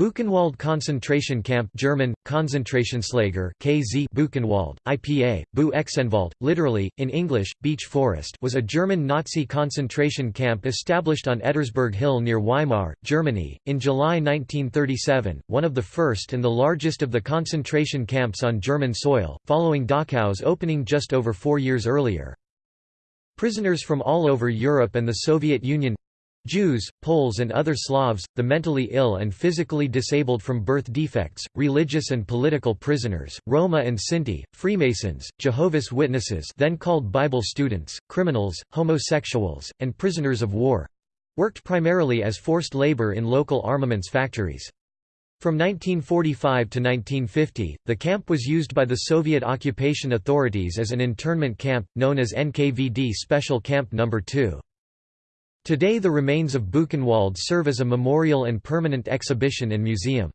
Buchenwald concentration camp German, Konzentrationslager KZ Buchenwald, IPA, Bu Exenwald, literally, in English, Beech Forest was a German Nazi concentration camp established on Ettersberg Hill near Weimar, Germany, in July 1937, one of the first and the largest of the concentration camps on German soil, following Dachau's opening just over four years earlier. Prisoners from all over Europe and the Soviet Union Jews, Poles and other Slavs, the mentally ill and physically disabled from birth defects, religious and political prisoners, Roma and Sinti, Freemasons, Jehovah's Witnesses then called Bible students, criminals, homosexuals, and prisoners of war—worked primarily as forced labor in local armaments factories. From 1945 to 1950, the camp was used by the Soviet occupation authorities as an internment camp, known as NKVD Special Camp No. 2. Today the remains of Buchenwald serve as a memorial and permanent exhibition and museum.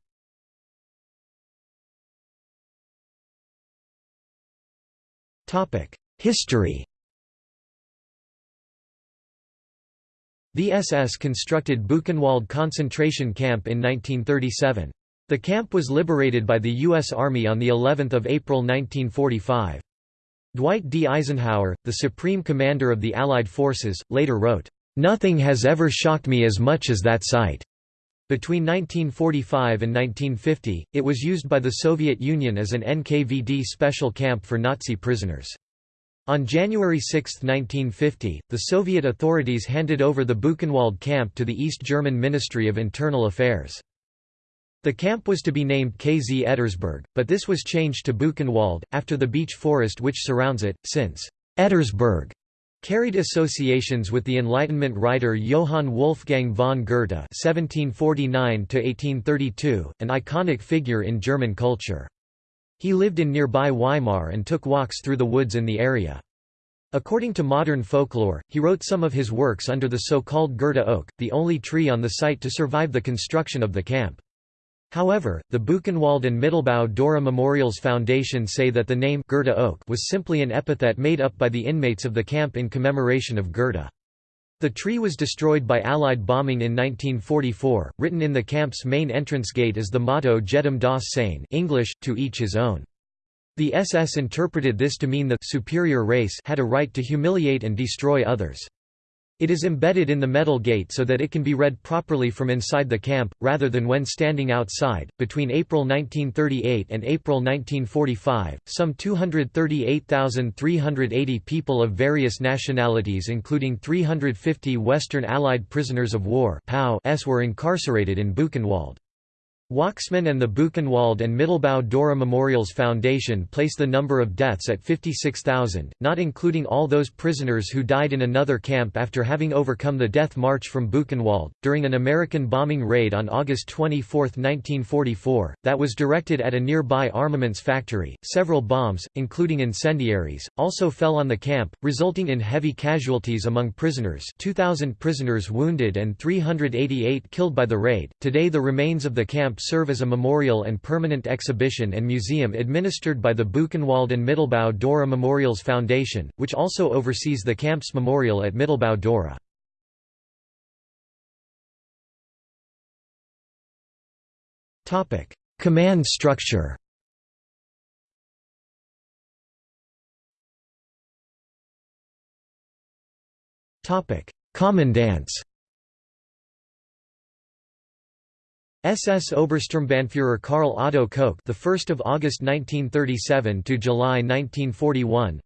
History The SS constructed Buchenwald concentration camp in 1937. The camp was liberated by the U.S. Army on of April 1945. Dwight D. Eisenhower, the Supreme Commander of the Allied forces, later wrote, Nothing has ever shocked me as much as that sight. Between 1945 and 1950, it was used by the Soviet Union as an NKVD special camp for Nazi prisoners. On January 6, 1950, the Soviet authorities handed over the Buchenwald camp to the East German Ministry of Internal Affairs. The camp was to be named KZ Ettersberg, but this was changed to Buchenwald, after the beech forest which surrounds it, since Ettersberg Carried associations with the Enlightenment writer Johann Wolfgang von Goethe (1749–1832), an iconic figure in German culture. He lived in nearby Weimar and took walks through the woods in the area. According to modern folklore, he wrote some of his works under the so-called Goethe oak, the only tree on the site to survive the construction of the camp. However, the Buchenwald and Mittelbau Dora Memorials Foundation say that the name Goethe Oak was simply an epithet made up by the inmates of the camp in commemoration of Goethe. The tree was destroyed by Allied bombing in 1944. Written in the camp's main entrance gate is the motto Jedem das Sein English, to each his own. The SS interpreted this to mean the superior race had a right to humiliate and destroy others. It is embedded in the metal gate so that it can be read properly from inside the camp, rather than when standing outside. Between April 1938 and April 1945, some 238,380 people of various nationalities, including 350 Western Allied prisoners of war, were incarcerated in Buchenwald. Wachsmann and the Buchenwald and Mittelbau Dora Memorials Foundation place the number of deaths at 56,000, not including all those prisoners who died in another camp after having overcome the death march from Buchenwald. During an American bombing raid on August 24, 1944, that was directed at a nearby armaments factory, several bombs, including incendiaries, also fell on the camp, resulting in heavy casualties among prisoners 2,000 prisoners wounded and 388 killed by the raid. Today the remains of the camp camp serve as a memorial and permanent exhibition and museum administered by the Buchenwald and Mittelbau Dora Memorials Foundation, which also oversees the camp's memorial at Mittelbau Dora. Command structure Commandants SS Obersturmbannführer Karl Otto Koch, the 1st of August 1937 to July 1941.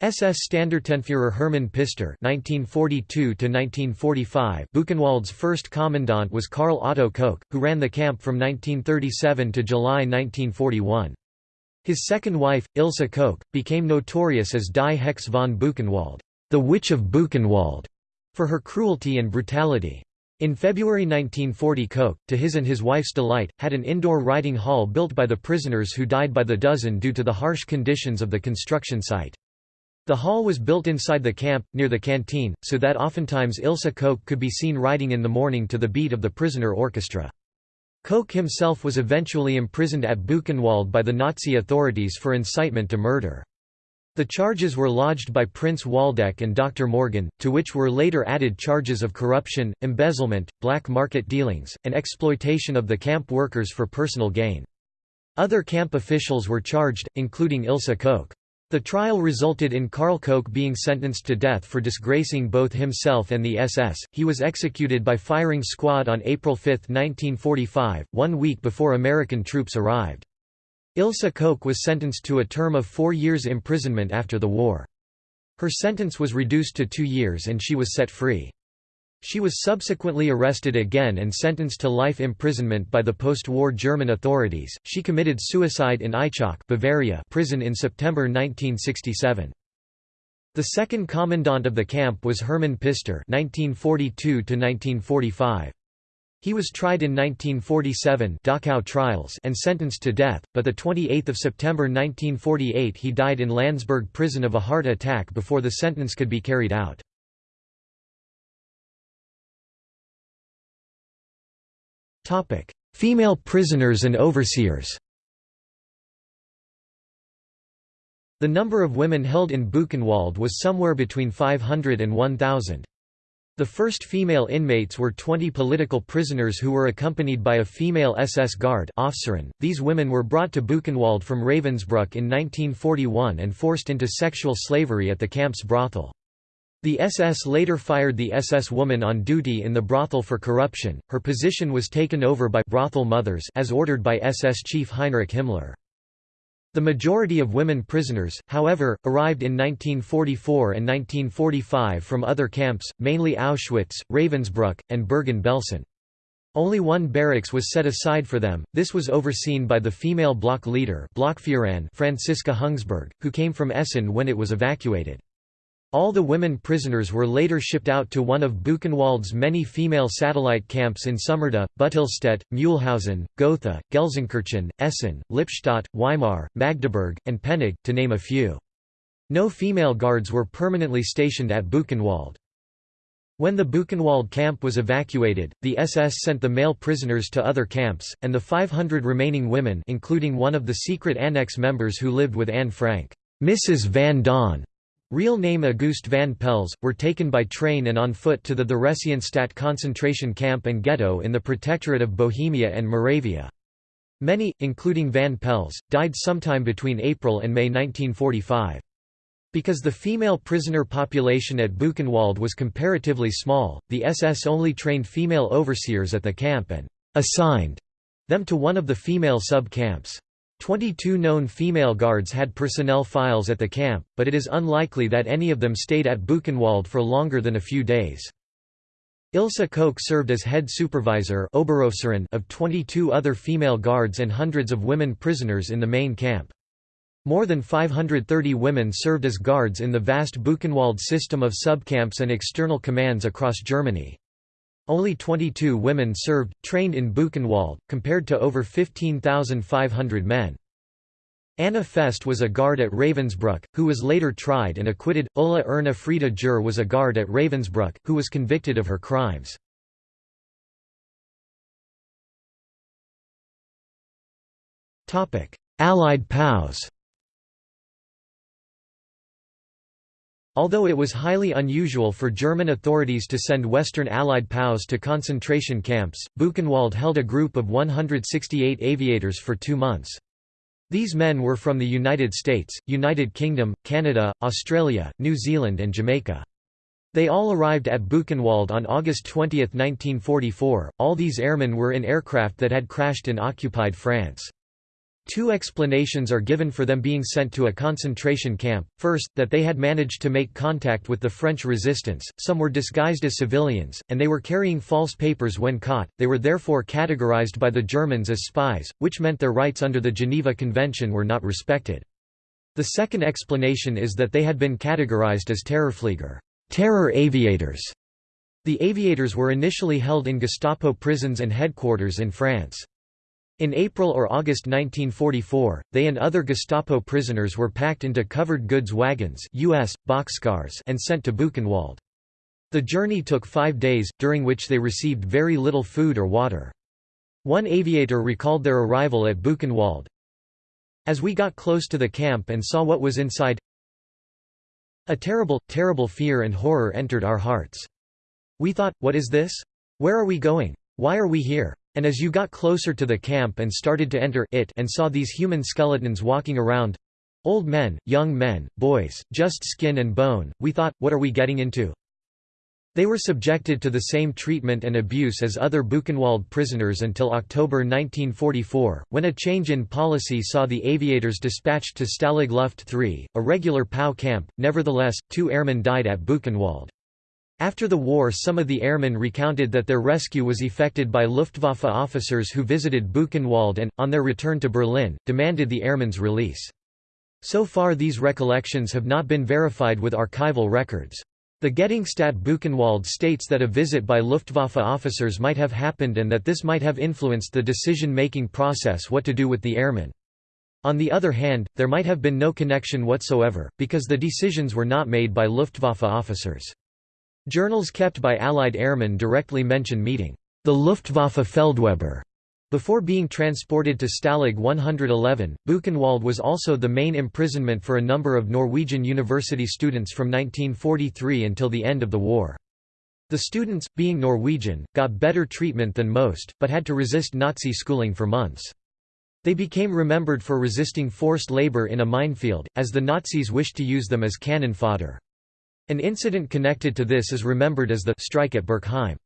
SS Standartenführer Hermann Pister 1942 to 1945. Buchenwald's first commandant was Karl Otto Koch, who ran the camp from 1937 to July 1941. His second wife, Ilse Koch, became notorious as Die Hex von Buchenwald, the Witch of Buchenwald, for her cruelty and brutality. In February 1940 Koch, to his and his wife's delight, had an indoor riding hall built by the prisoners who died by the dozen due to the harsh conditions of the construction site. The hall was built inside the camp, near the canteen, so that oftentimes Ilse Koch could be seen riding in the morning to the beat of the prisoner orchestra. Koch himself was eventually imprisoned at Buchenwald by the Nazi authorities for incitement to murder. The charges were lodged by Prince Waldeck and Dr. Morgan, to which were later added charges of corruption, embezzlement, black market dealings, and exploitation of the camp workers for personal gain. Other camp officials were charged, including Ilse Koch. The trial resulted in Karl Koch being sentenced to death for disgracing both himself and the SS. He was executed by firing squad on April 5, 1945, one week before American troops arrived. Ilse Koch was sentenced to a term of four years imprisonment after the war. Her sentence was reduced to two years and she was set free. She was subsequently arrested again and sentenced to life imprisonment by the post-war German authorities. She committed suicide in Aichach, Bavaria, prison in September 1967. The second commandant of the camp was Hermann Pister (1942–1945). He was tried in 1947 Dachau trials and sentenced to death, but 28 September 1948 he died in Landsberg prison of a heart attack before the sentence could be carried out. Female prisoners and overseers The number of women held in Buchenwald was somewhere between 500 and 1,000. The first female inmates were 20 political prisoners who were accompanied by a female SS guard These women were brought to Buchenwald from Ravensbrück in 1941 and forced into sexual slavery at the camp's brothel. The SS later fired the SS woman on duty in the brothel for corruption. Her position was taken over by brothel mothers as ordered by SS chief Heinrich Himmler. The majority of women prisoners, however, arrived in 1944 and 1945 from other camps, mainly Auschwitz, Ravensbrück, and Bergen-Belsen. Only one barracks was set aside for them, this was overseen by the female block leader Franziska Hungsberg, who came from Essen when it was evacuated. All the women prisoners were later shipped out to one of Buchenwald's many female satellite camps in Sommerda, Buttelstedt, Mühlhausen, Gotha, Gelsenkirchen, Essen, Lippstadt, Weimar, Magdeburg, and Penig, to name a few. No female guards were permanently stationed at Buchenwald. When the Buchenwald camp was evacuated, the SS sent the male prisoners to other camps, and the 500 remaining women including one of the secret annex members who lived with Anne Frank, Mrs. Van Daan, Real name Auguste van Pels, were taken by train and on foot to the Theresienstadt concentration camp and ghetto in the Protectorate of Bohemia and Moravia. Many, including Van Pels, died sometime between April and May 1945. Because the female prisoner population at Buchenwald was comparatively small, the SS only trained female overseers at the camp and «assigned» them to one of the female sub-camps. Twenty-two known female guards had personnel files at the camp, but it is unlikely that any of them stayed at Buchenwald for longer than a few days. Ilse Koch served as head supervisor of 22 other female guards and hundreds of women prisoners in the main camp. More than 530 women served as guards in the vast Buchenwald system of subcamps and external commands across Germany. Only 22 women served, trained in Buchenwald, compared to over 15,500 men. Anna Fest was a guard at Ravensbrück, who was later tried and acquitted. Ulla Erna Frieda Jür was a guard at Ravensbrück, who was convicted of her crimes. Allied POWs Although it was highly unusual for German authorities to send Western Allied POWs to concentration camps, Buchenwald held a group of 168 aviators for two months. These men were from the United States, United Kingdom, Canada, Australia, New Zealand and Jamaica. They all arrived at Buchenwald on August 20, 1944. All these airmen were in aircraft that had crashed in occupied France. Two explanations are given for them being sent to a concentration camp. First, that they had managed to make contact with the French resistance, some were disguised as civilians, and they were carrying false papers when caught, they were therefore categorized by the Germans as spies, which meant their rights under the Geneva Convention were not respected. The second explanation is that they had been categorized as Terrorflieger terror aviators". The aviators were initially held in Gestapo prisons and headquarters in France. In April or August 1944, they and other Gestapo prisoners were packed into covered goods wagons US, boxcars and sent to Buchenwald. The journey took five days, during which they received very little food or water. One aviator recalled their arrival at Buchenwald. As we got close to the camp and saw what was inside, A terrible, terrible fear and horror entered our hearts. We thought, what is this? Where are we going? Why are we here? And as you got closer to the camp and started to enter it and saw these human skeletons walking around, old men, young men, boys, just skin and bone, we thought, what are we getting into? They were subjected to the same treatment and abuse as other Buchenwald prisoners until October 1944, when a change in policy saw the aviators dispatched to Stalag Luft III, a regular POW camp. Nevertheless, two airmen died at Buchenwald. After the war some of the airmen recounted that their rescue was effected by Luftwaffe officers who visited Buchenwald and, on their return to Berlin, demanded the airmen's release. So far these recollections have not been verified with archival records. The Gedenkstätte Buchenwald states that a visit by Luftwaffe officers might have happened and that this might have influenced the decision-making process what to do with the airmen. On the other hand, there might have been no connection whatsoever, because the decisions were not made by Luftwaffe officers. Journals kept by Allied airmen directly mention meeting the Luftwaffe Feldwebel before being transported to Stalag 111, Buchenwald was also the main imprisonment for a number of Norwegian university students from 1943 until the end of the war. The students, being Norwegian, got better treatment than most, but had to resist Nazi schooling for months. They became remembered for resisting forced labor in a minefield, as the Nazis wished to use them as cannon fodder. An incident connected to this is remembered as the strike at Berkheim.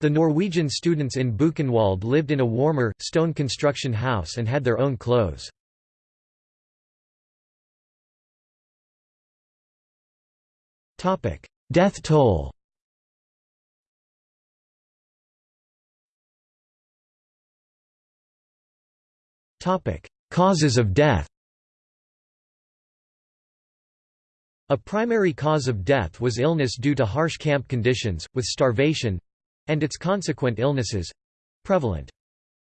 The Norwegian students in Buchenwald lived in a warmer, stone construction house and had their own clothes. Death toll Causes of death A primary cause of death was illness due to harsh camp conditions, with starvation, and its consequent illnesses prevalent.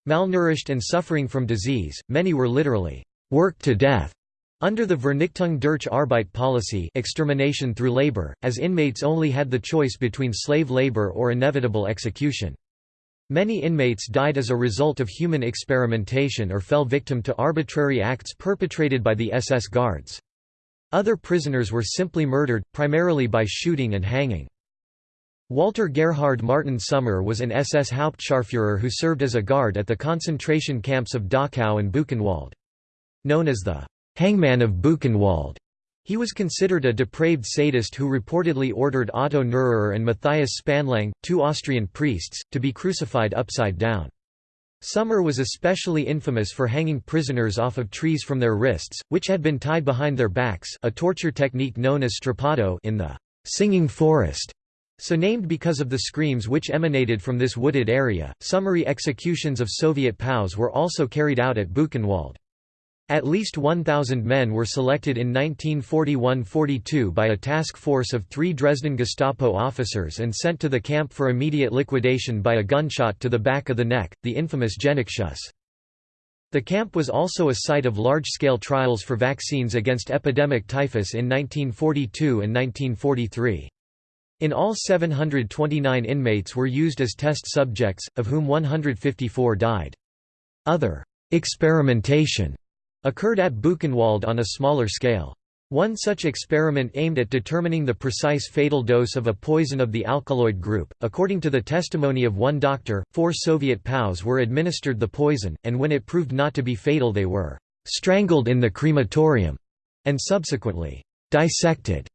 Malnourished and suffering from disease, many were literally worked to death under the Vernichtung durch Arbeit policy extermination through labor, as inmates only had the choice between slave labor or inevitable execution. Many inmates died as a result of human experimentation or fell victim to arbitrary acts perpetrated by the SS guards. Other prisoners were simply murdered, primarily by shooting and hanging. Walter Gerhard Martin Sommer was an SS Hauptscharführer who served as a guard at the concentration camps of Dachau and Buchenwald. Known as the «hangman of Buchenwald», he was considered a depraved sadist who reportedly ordered Otto Neururer and Matthias Spanlang, two Austrian priests, to be crucified upside down. Sommer was especially infamous for hanging prisoners off of trees from their wrists, which had been tied behind their backs a torture technique known as strappado in the «singing forest» So named because of the screams which emanated from this wooded area, summary executions of Soviet POWs were also carried out at Buchenwald. At least 1,000 men were selected in 1941–42 by a task force of three Dresden Gestapo officers and sent to the camp for immediate liquidation by a gunshot to the back of the neck, the infamous Genickschuss. The camp was also a site of large-scale trials for vaccines against epidemic typhus in 1942 and 1943. In all 729 inmates were used as test subjects, of whom 154 died. Other experimentation occurred at Buchenwald on a smaller scale. One such experiment aimed at determining the precise fatal dose of a poison of the alkaloid group. According to the testimony of one doctor, four Soviet POWs were administered the poison, and when it proved not to be fatal, they were strangled in the crematorium and subsequently dissected.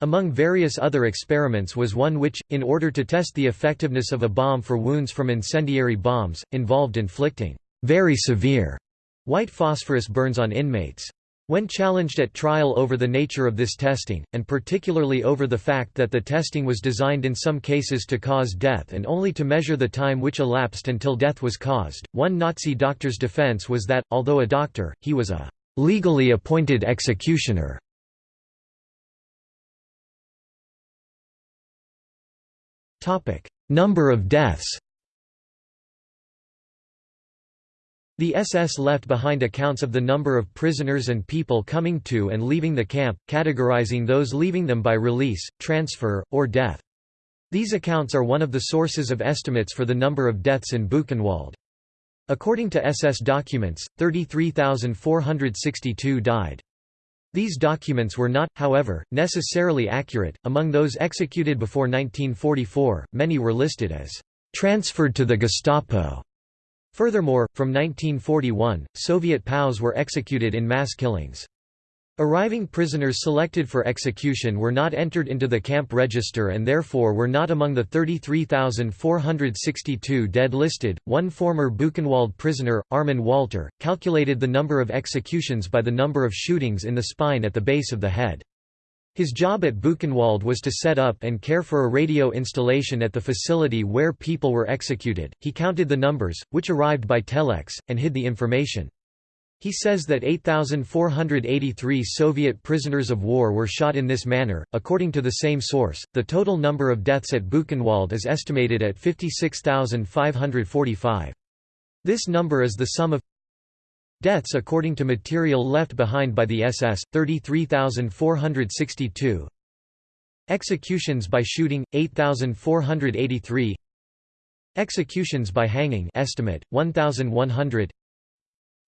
Among various other experiments was one which, in order to test the effectiveness of a bomb for wounds from incendiary bombs, involved inflicting very severe white phosphorus burns on inmates. When challenged at trial over the nature of this testing, and particularly over the fact that the testing was designed in some cases to cause death and only to measure the time which elapsed until death was caused, one Nazi doctor's defense was that, although a doctor, he was a legally appointed executioner. Number of deaths The SS left behind accounts of the number of prisoners and people coming to and leaving the camp, categorizing those leaving them by release, transfer, or death. These accounts are one of the sources of estimates for the number of deaths in Buchenwald. According to SS documents, 33,462 died. These documents were not, however, necessarily accurate. Among those executed before 1944, many were listed as transferred to the Gestapo. Furthermore, from 1941, Soviet POWs were executed in mass killings. Arriving prisoners selected for execution were not entered into the camp register and therefore were not among the 33,462 dead listed. One former Buchenwald prisoner, Armin Walter, calculated the number of executions by the number of shootings in the spine at the base of the head. His job at Buchenwald was to set up and care for a radio installation at the facility where people were executed. He counted the numbers, which arrived by telex, and hid the information. He says that 8,483 Soviet prisoners of war were shot in this manner. According to the same source, the total number of deaths at Buchenwald is estimated at 56,545. This number is the sum of deaths according to material left behind by the SS, 33,462 executions by shooting, 8,483 executions by hanging estimate, 1,100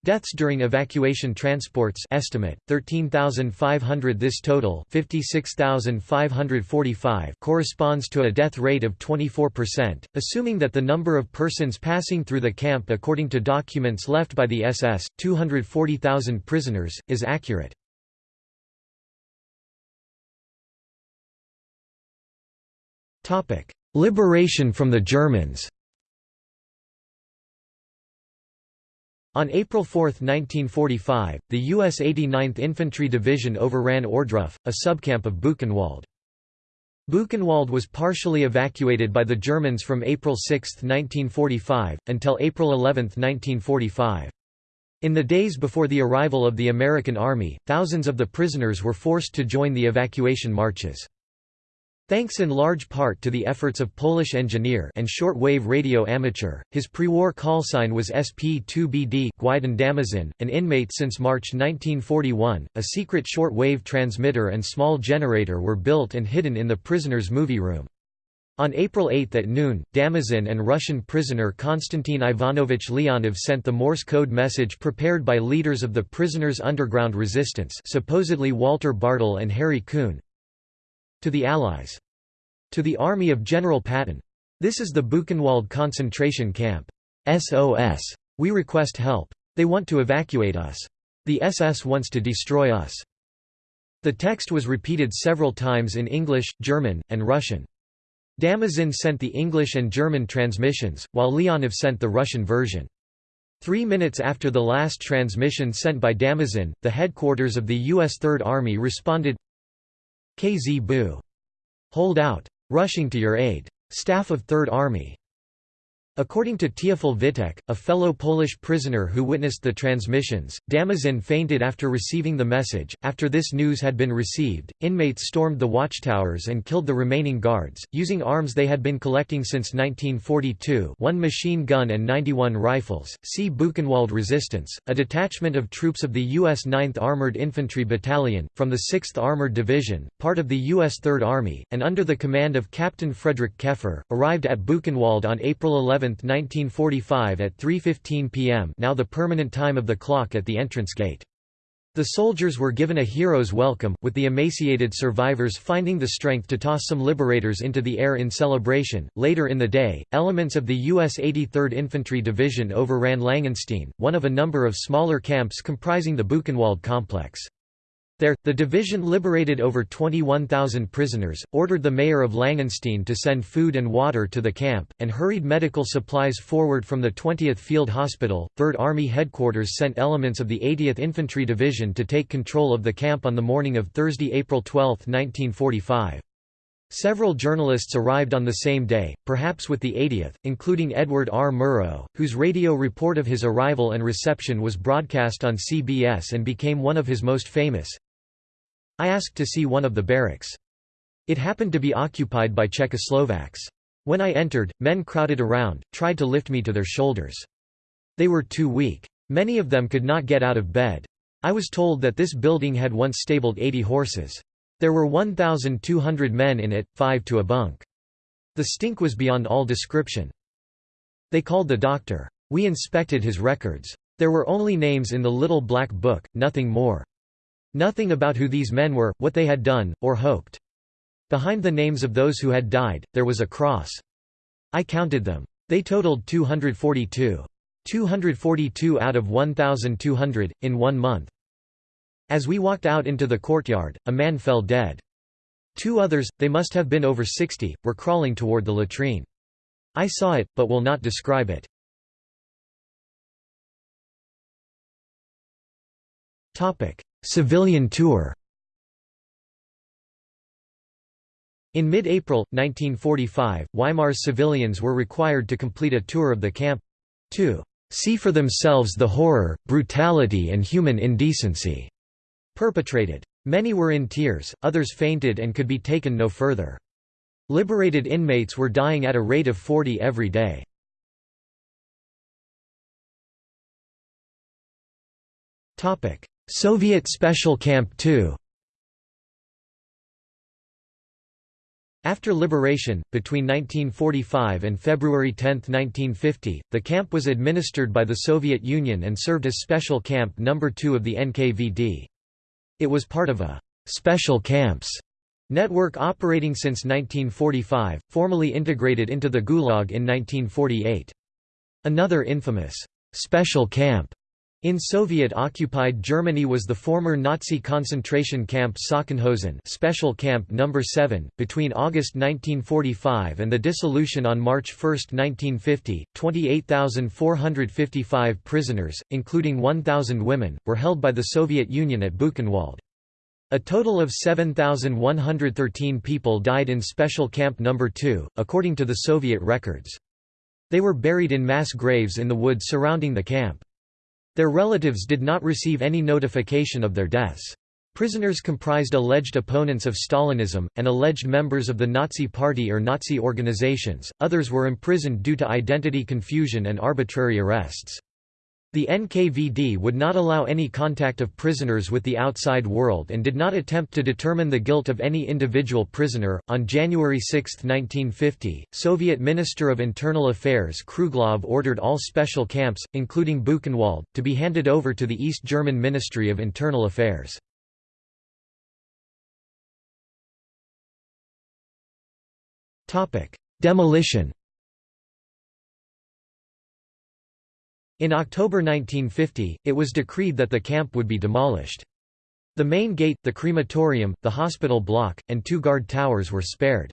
Deaths during evacuation transports estimate 13,500 this total 56,545 corresponds to a death rate of 24%, assuming that the number of persons passing through the camp according to documents left by the SS 240,000 prisoners is accurate. Topic: Liberation from the Germans On April 4, 1945, the U.S. 89th Infantry Division overran Ohrdruf, a subcamp of Buchenwald. Buchenwald was partially evacuated by the Germans from April 6, 1945, until April 11, 1945. In the days before the arrival of the American Army, thousands of the prisoners were forced to join the evacuation marches. Thanks in large part to the efforts of Polish engineer and short-wave radio amateur, his pre-war callsign was SP2BD Gwidon Damazyn, an inmate since March 1941. A secret short-wave transmitter and small generator were built and hidden in the prisoner's movie room. On April 8 at noon, Damazyn and Russian prisoner Konstantin Ivanovich Leonov sent the Morse code message prepared by leaders of the prisoners' underground resistance supposedly Walter Bartel and Harry Kuhn, to the Allies. To the army of General Patton. This is the Buchenwald concentration camp. SOS. We request help. They want to evacuate us. The SS wants to destroy us. The text was repeated several times in English, German, and Russian. Damazyn sent the English and German transmissions, while Leonov sent the Russian version. Three minutes after the last transmission sent by Damazyn, the headquarters of the U.S. Third Army responded KZ Bu. Hold out. Rushing to your aid. Staff of Third Army. According to Teofil Witek, a fellow Polish prisoner who witnessed the transmissions, Damazyn fainted after receiving the message. After this news had been received, inmates stormed the watchtowers and killed the remaining guards, using arms they had been collecting since 1942 one machine gun and 91 rifles. See Buchenwald Resistance, a detachment of troops of the U.S. 9th Armored Infantry Battalion, from the 6th Armored Division, part of the U.S. Third Army, and under the command of Captain Frederick Keffer, arrived at Buchenwald on April 11, 1945 at 3.15 p.m. now the permanent time of the clock at the entrance gate. The soldiers were given a hero's welcome, with the emaciated survivors finding the strength to toss some liberators into the air in celebration. Later in the day, elements of the U.S. 83rd Infantry Division overran Langenstein, one of a number of smaller camps comprising the Buchenwald complex. There, the division liberated over 21,000 prisoners, ordered the mayor of Langenstein to send food and water to the camp, and hurried medical supplies forward from the 20th Field Hospital. 3rd Army Headquarters sent elements of the 80th Infantry Division to take control of the camp on the morning of Thursday, April 12, 1945. Several journalists arrived on the same day, perhaps with the 80th, including Edward R. Murrow, whose radio report of his arrival and reception was broadcast on CBS and became one of his most famous. I asked to see one of the barracks. It happened to be occupied by Czechoslovaks. When I entered, men crowded around, tried to lift me to their shoulders. They were too weak. Many of them could not get out of bed. I was told that this building had once stabled 80 horses. There were 1,200 men in it, five to a bunk. The stink was beyond all description. They called the doctor. We inspected his records. There were only names in the little black book, nothing more. Nothing about who these men were, what they had done, or hoped. Behind the names of those who had died, there was a cross. I counted them. They totaled 242. 242 out of 1,200, in one month. As we walked out into the courtyard, a man fell dead. Two others, they must have been over 60, were crawling toward the latrine. I saw it, but will not describe it. Civilian tour In mid-April, 1945, Weimar's civilians were required to complete a tour of the camp—to "...see for themselves the horror, brutality and human indecency." perpetrated. Many were in tears, others fainted and could be taken no further. Liberated inmates were dying at a rate of 40 every day. Soviet Special Camp 2 After liberation, between 1945 and February 10, 1950, the camp was administered by the Soviet Union and served as Special Camp No. 2 of the NKVD. It was part of a «special camps» network operating since 1945, formally integrated into the Gulag in 1948. Another infamous «special camp» In Soviet-occupied Germany was the former Nazi concentration camp Sachsenhausen Special Camp No. 7. Between August 1945 and the dissolution on March 1, 1950, 28,455 prisoners, including 1,000 women, were held by the Soviet Union at Buchenwald. A total of 7,113 people died in Special Camp No. 2, according to the Soviet records. They were buried in mass graves in the woods surrounding the camp. Their relatives did not receive any notification of their deaths. Prisoners comprised alleged opponents of Stalinism, and alleged members of the Nazi Party or Nazi organizations, others were imprisoned due to identity confusion and arbitrary arrests. The NKVD would not allow any contact of prisoners with the outside world and did not attempt to determine the guilt of any individual prisoner. On January 6, 1950, Soviet Minister of Internal Affairs Kruglov ordered all special camps, including Buchenwald, to be handed over to the East German Ministry of Internal Affairs. Demolition In October 1950, it was decreed that the camp would be demolished. The main gate, the crematorium, the hospital block, and two guard towers were spared.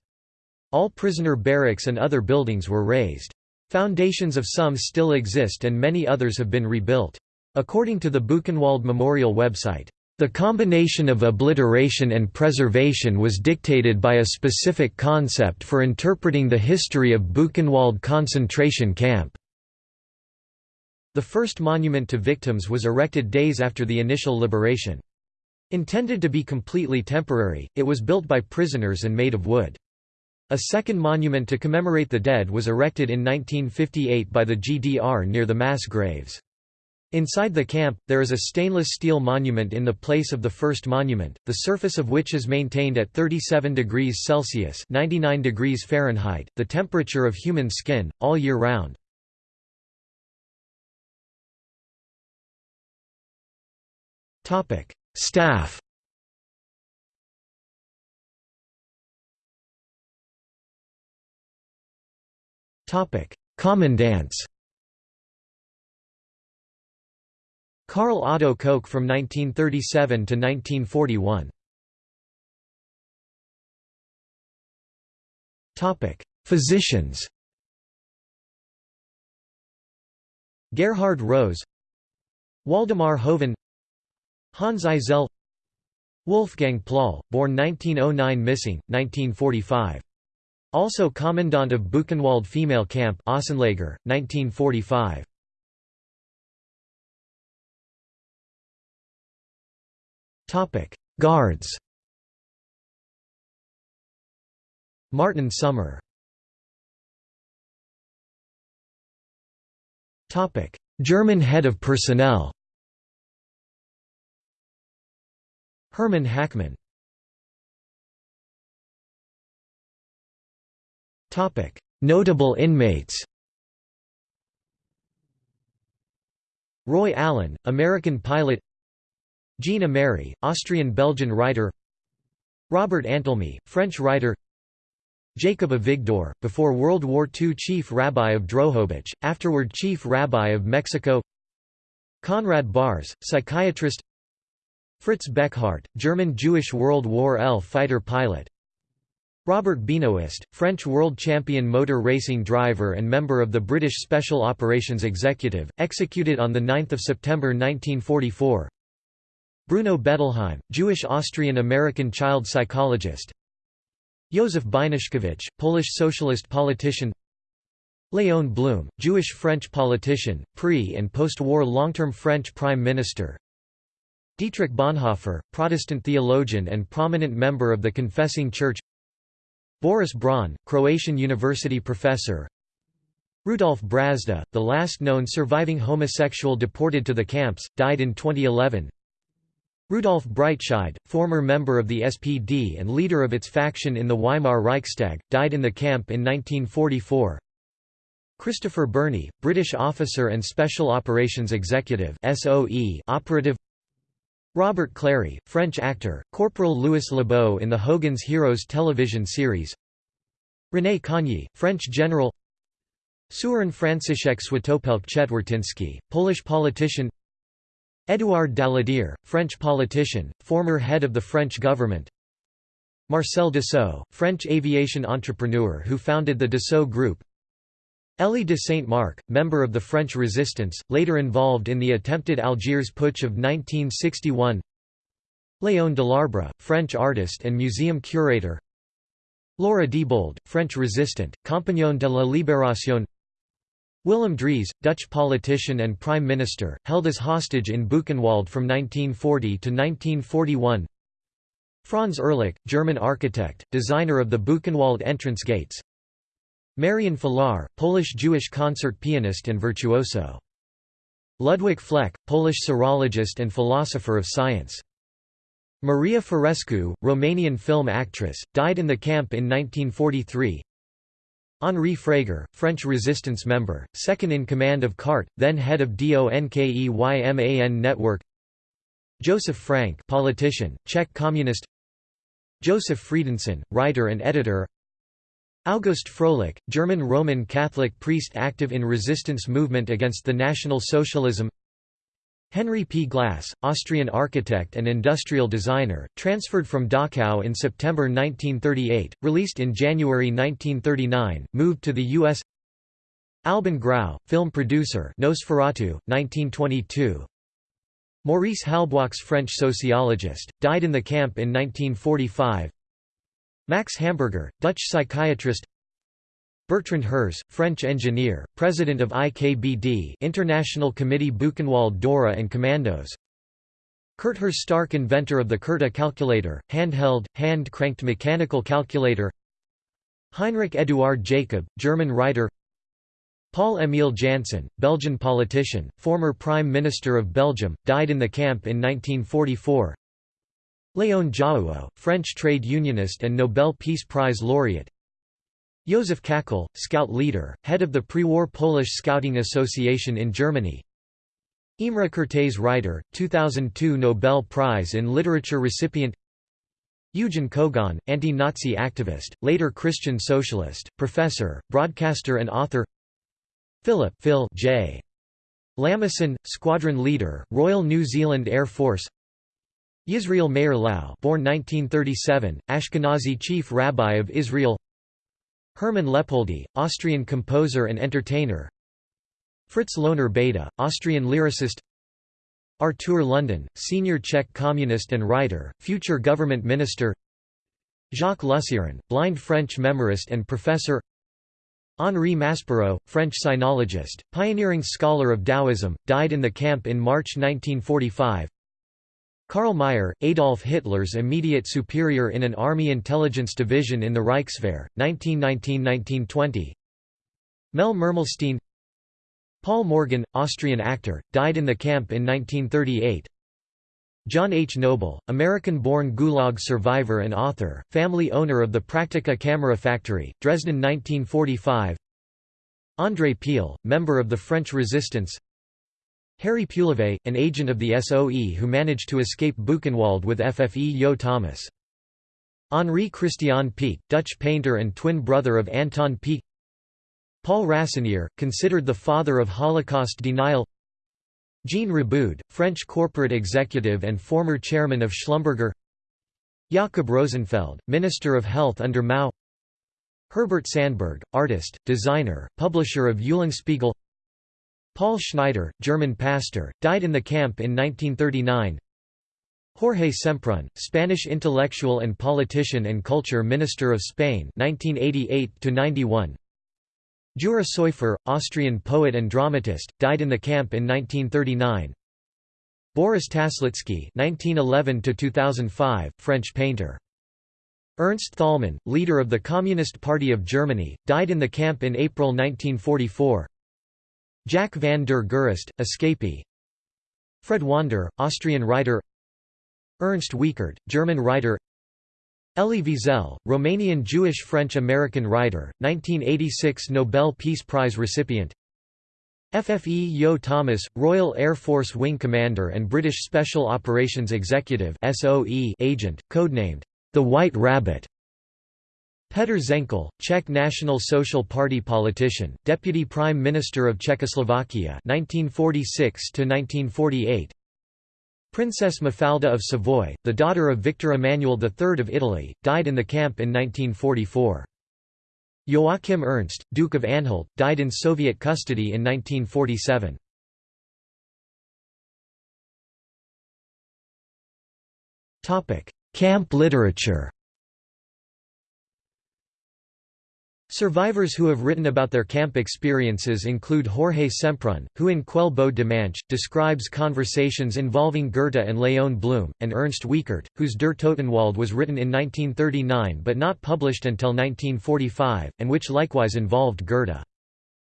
All prisoner barracks and other buildings were razed. Foundations of some still exist and many others have been rebuilt. According to the Buchenwald Memorial website, the combination of obliteration and preservation was dictated by a specific concept for interpreting the history of Buchenwald concentration camp. The first monument to victims was erected days after the initial liberation. Intended to be completely temporary, it was built by prisoners and made of wood. A second monument to commemorate the dead was erected in 1958 by the GDR near the mass graves. Inside the camp, there is a stainless steel monument in the place of the first monument, the surface of which is maintained at 37 degrees Celsius 99 degrees Fahrenheit, the temperature of human skin, all year round. Topic: Staff. Topic: Commandants. Karl Otto Koch from 1937 to 1941. Topic: Physicians. Gerhard Rose Waldemar Hoven Hans Eisel Wolfgang Plöll, born 1909 missing, 1945. Also Commandant of Buchenwald Female Camp Außenlager, 1945. Guards Martin Sommer German head of personnel Hermann Hackmann Notable inmates. Roy Allen, American pilot. Jean Amery, Austrian-Belgian writer. Robert Antelme, French writer. Jacob Avigdor, before World War II Chief Rabbi of Drohobych, afterward Chief Rabbi of Mexico. Conrad Baars, psychiatrist Fritz Beckhardt, German Jewish World War L fighter pilot. Robert Benoist, French world champion motor racing driver and member of the British Special Operations Executive, executed on 9 September 1944 Bruno Bettelheim, Jewish-Austrian-American child psychologist. Józef Beinaszkiewicz, Polish socialist politician. Léon Blum, Jewish-French politician, pre- and post-war long-term French prime minister Dietrich Bonhoeffer, Protestant theologian and prominent member of the Confessing Church. Boris Braun, Croatian university professor. Rudolf Brazda, the last known surviving homosexual deported to the camps, died in 2011 Rudolf Breitscheid, former member of the SPD and leader of its faction in the Weimar Reichstag, died in the camp in 1944. Christopher Burney, British officer and Special Operations Executive SOE operative Robert Clary, French actor, Corporal Louis Lebeau in the Hogan's Heroes television series. René Cogniet, French general. Surin Franciszek Światopelk Czetwertyński, Polish politician. Édouard Daladier, French politician, former head of the French government. Marcel Dassault, French aviation entrepreneur who founded the Dassault Group Élie de Saint-Marc, member of the French resistance, later involved in the attempted Algiers putsch of 1961 Léon Delarbre, French artist and museum curator. Laura Diebold, French resistant, Compagnon de la Libération. Willem Drees, Dutch politician and prime minister, held as hostage in Buchenwald from 1940 to 1941 Franz Ehrlich, German architect, designer of the Buchenwald entrance gates Marian Filar, Polish-Jewish concert pianist and virtuoso. Ludwig Fleck, Polish serologist and philosopher of science. Maria Forescu, Romanian film actress, died in the camp in 1943 Henri Frager, French resistance member, second-in-command of CARTE, then head of DONKEYMAN network Joseph Frank politician, Czech communist Joseph Friedenson, writer and editor August Froelich, German Roman Catholic priest active in resistance movement against the National Socialism Henry P. Glass, Austrian architect and industrial designer, transferred from Dachau in September 1938, released in January 1939, moved to the U.S. Albin Grau, film producer Nosferatu, 1922 Maurice Halbwachs French sociologist, died in the camp in 1945 Max Hamburger, Dutch psychiatrist Bertrand Herz, French engineer, president of IKBD International Committee Buchenwald Dora and Commandos Curt Herzstark inventor of the Curta calculator, handheld, hand-cranked mechanical calculator Heinrich Eduard Jacob, German writer Paul-Émile Janson, Belgian politician, former Prime Minister of Belgium, died in the camp in 1944 Léon Jouhaux, French trade unionist and Nobel Peace Prize laureate. Józef Käkel, scout leader, head of the pre-war Polish Scouting Association in Germany. Imre Kertész writer, 2002 Nobel Prize in Literature recipient. Eugen Kogon, anti-Nazi activist, later Christian socialist, professor, broadcaster and author. Philip Phil J. Lamason, squadron leader, Royal New Zealand Air Force Yisrael Meir Lau born 1937, Ashkenazi chief rabbi of Israel. Hermann Leopoldi, Austrian composer and entertainer. Fritz Lohner Beda, Austrian lyricist. Artur London, senior Czech communist and writer, future government minister. Jacques Lusseyran, blind French memorist and professor. Henri Maspero, French sinologist, pioneering scholar of Taoism, died in the camp in March 1945 Karl Mayr, Adolf Hitler's immediate superior in an army intelligence division in the Reichswehr, 1919–1920 Mel Mermelstein Paul Morgan, Austrian actor, died in the camp in 1938 John H. Noble, American-born Gulag survivor and author, family owner of the Praktica camera factory, Dresden 1945 André Piel, member of the French resistance Harry Peulevé, an agent of the SOE who managed to escape Buchenwald with FFE Yeo-Thomas. Henri Christian Pieck, Dutch painter and twin brother of Anton Pieck Paul Rassinier, considered the father of Holocaust denial. Jean Riboud, French corporate executive and former chairman of Schlumberger. Jakob Rosenfeld, Minister of Health under Mao. Herbert Sandberg, artist, designer, publisher of Eulenspiegel Paul Schneider, German pastor, died in the camp in 1939 Jorge Semprún, Spanish intellectual and politician and culture minister of Spain 1988 Jura Soyfer, Austrian poet and dramatist, died in the camp in 1939 Boris Taslitsky (1911–2005), French painter. Ernst Thälmann, leader of the Communist Party of Germany, died in the camp in April 1944. Jack van der Gurist, escapee. Fred Wander, Austrian writer. Ernst Wiechert, German writer. Elie Wiesel, Romanian Jewish-French-American writer, 1986 Nobel Peace Prize recipient. FFE Yeo-Thomas, Royal Air Force Wing Commander and British Special Operations Executive agent, codenamed, the White Rabbit Petr Zenkl, Czech National Social Party politician, Deputy Prime Minister of Czechoslovakia 1946 1948. Princess Mafalda of Savoy, the daughter of Victor Emmanuel III of Italy, died in the camp in 1944. Joachim Ernst, Duke of Anhalt, died in Soviet custody in 1947. Camp literature Survivors who have written about their camp experiences include Jorge Semprún, who in Quel Beau Dimanche, describes conversations involving Goethe and Léon Blum, and Ernst Wiechert, whose Der Totenwald was written in 1939 but not published until 1945, and which likewise involved Goethe.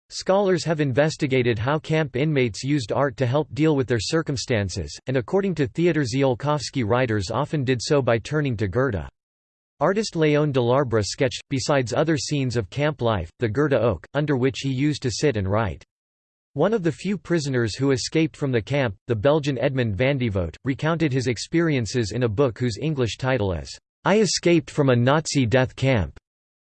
Scholars have investigated how camp inmates used art to help deal with their circumstances, and according to Theodor Ziolkowski writers often did so by turning to Goethe. Artist Léon Delarbre sketched, besides other scenes of camp life, the Goethe oak, under which he used to sit and write. One of the few prisoners who escaped from the camp, the Belgian Edmond Vandievoet, recounted his experiences in a book whose English title is, "'I Escaped from a Nazi Death Camp'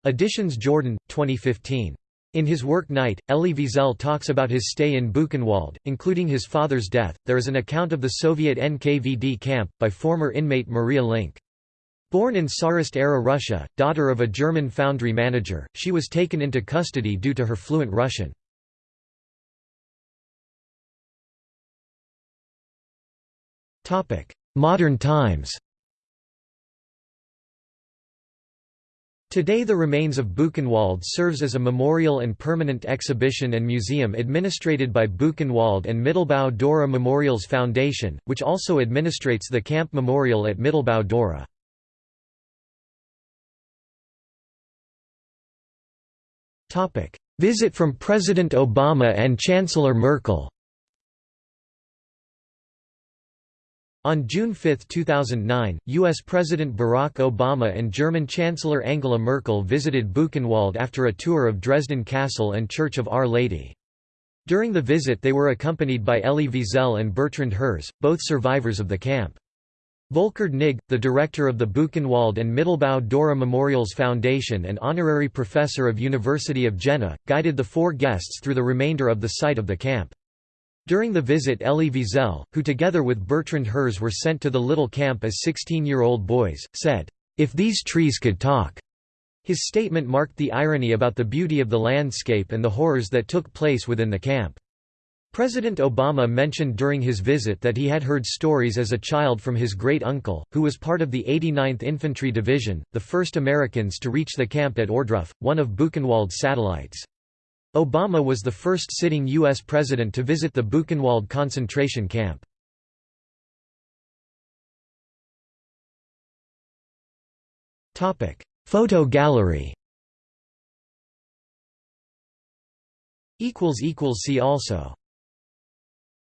Editions Jourdan, 2015. In his work Night, Elie Wiesel talks about his stay in Buchenwald, including his father's death. There is an account of the Soviet NKVD camp, by former inmate Maria Link. Born in Tsarist-era Russia, daughter of a German foundry manager, she was taken into custody due to her fluent Russian. Modern times Today the remains of Buchenwald serves as a memorial and permanent exhibition and museum administrated by Buchenwald and Mittelbau Dora Memorials Foundation, which also administrates the Camp Memorial at Mittelbau Dora. Visit from President Obama and Chancellor Merkel. On June 5, 2009, U.S. President Barack Obama and German Chancellor Angela Merkel visited Buchenwald after a tour of Dresden Castle and Church of Our Lady. During the visit they were accompanied by Elie Wiesel and Bertrand Herz, both survivors of the camp. Volkhard Knigge, the director of the Buchenwald and Mittelbau Dora Memorials Foundation and honorary professor of University of Jena, guided the four guests through the remainder of the site of the camp. During the visit Elie Wiesel, who together with Bertrand Herz were sent to the little camp as 16-year-old boys, said, "'If these trees could talk' His statement marked the irony about the beauty of the landscape and the horrors that took place within the camp. President Obama mentioned during his visit that he had heard stories as a child from his great-uncle, who was part of the 89th Infantry Division, the first Americans to reach the camp at Ohrdruf, one of Buchenwald's satellites. Obama was the first sitting U.S. president to visit the Buchenwald concentration camp. Photo gallery See also